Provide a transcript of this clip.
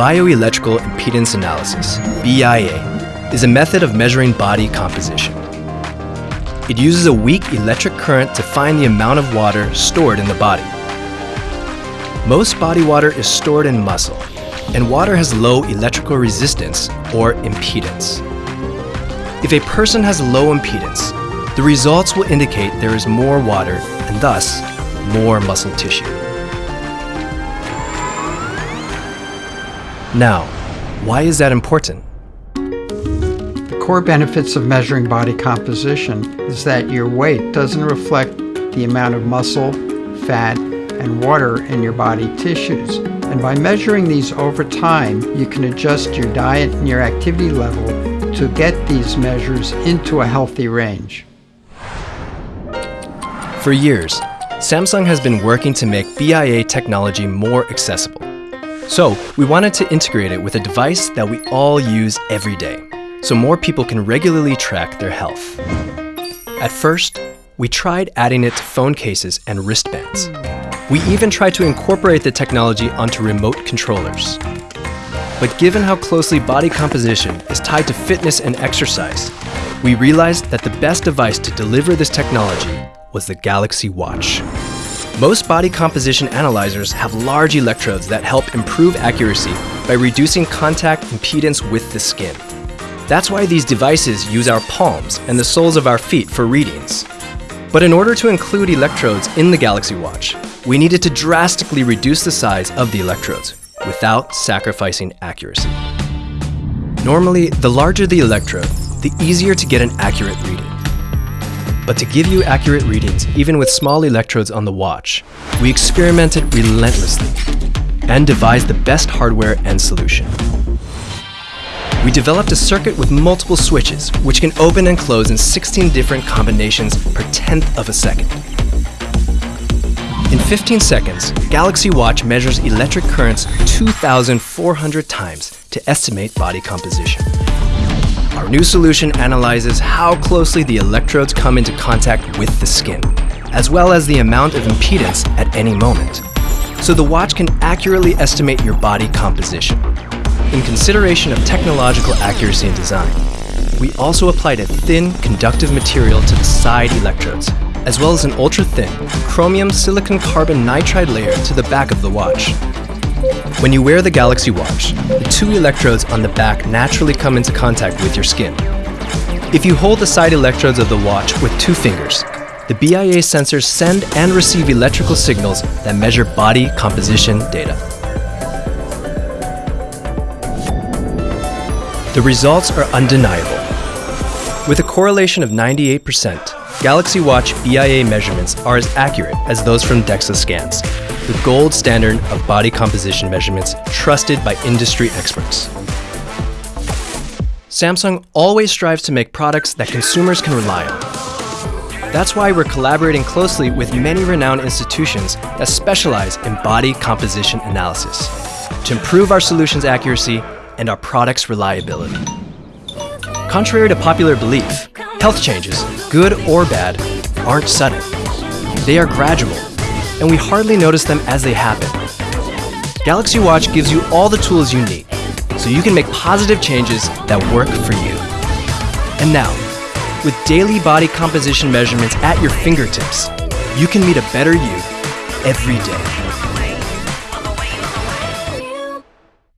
Bioelectrical impedance analysis, BIA, is a method of measuring body composition. It uses a weak electric current to find the amount of water stored in the body. Most body water is stored in muscle, and water has low electrical resistance or impedance. If a person has low impedance, the results will indicate there is more water and thus more muscle tissue. Now, why is that important? The core benefits of measuring body composition is that your weight doesn't reflect the amount of muscle, fat, and water in your body tissues. And by measuring these over time, you can adjust your diet and your activity level to get these measures into a healthy range. For years, Samsung has been working to make BIA technology more accessible. So, we wanted to integrate it with a device that we all use every day, so more people can regularly track their health. At first, we tried adding it to phone cases and wristbands. We even tried to incorporate the technology onto remote controllers. But given how closely body composition is tied to fitness and exercise, we realized that the best device to deliver this technology was the Galaxy Watch. Most body composition analyzers have large electrodes that help improve accuracy by reducing contact impedance with the skin. That's why these devices use our palms and the soles of our feet for readings. But in order to include electrodes in the Galaxy Watch, we needed to drastically reduce the size of the electrodes without sacrificing accuracy. Normally, the larger the electrode, the easier to get an accurate reading. But to give you accurate readings, even with small electrodes on the watch, we experimented relentlessly and devised the best hardware and solution. We developed a circuit with multiple switches, which can open and close in 16 different combinations per tenth of a second. In 15 seconds, Galaxy Watch measures electric currents 2,400 times to estimate body composition. Our new solution analyzes how closely the electrodes come into contact with the skin, as well as the amount of impedance at any moment. So the watch can accurately estimate your body composition. In consideration of technological accuracy and design, we also applied a thin, conductive material to the side electrodes, as well as an ultra-thin, chromium silicon carbon nitride layer to the back of the watch. When you wear the Galaxy Watch, the two electrodes on the back naturally come into contact with your skin. If you hold the side electrodes of the watch with two fingers, the BIA sensors send and receive electrical signals that measure body composition data. The results are undeniable. With a correlation of 98%, Galaxy Watch BIA measurements are as accurate as those from DEXA scans, the gold standard of body composition measurements trusted by industry experts. Samsung always strives to make products that consumers can rely on. That's why we're collaborating closely with many renowned institutions that specialize in body composition analysis to improve our solution's accuracy and our product's reliability. Contrary to popular belief, health changes, good or bad, aren't sudden. They are gradual and we hardly notice them as they happen. Galaxy Watch gives you all the tools you need, so you can make positive changes that work for you. And now, with daily body composition measurements at your fingertips, you can meet a better you every day.